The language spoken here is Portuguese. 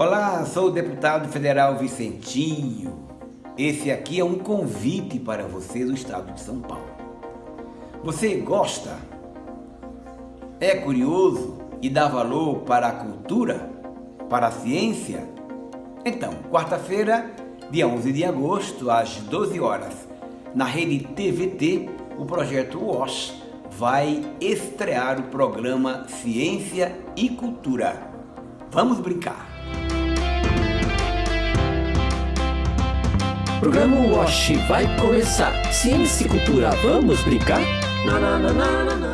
Olá, sou o deputado federal Vicentinho. Esse aqui é um convite para você do estado de São Paulo. Você gosta? É curioso e dá valor para a cultura? Para a ciência? Então, quarta-feira, dia 11 de agosto, às 12 horas, na rede TVT, o projeto WASH vai estrear o programa Ciência e Cultura. Vamos brincar! Programa Wash vai começar. Ciência e cultura, vamos brincar? Na, na, na,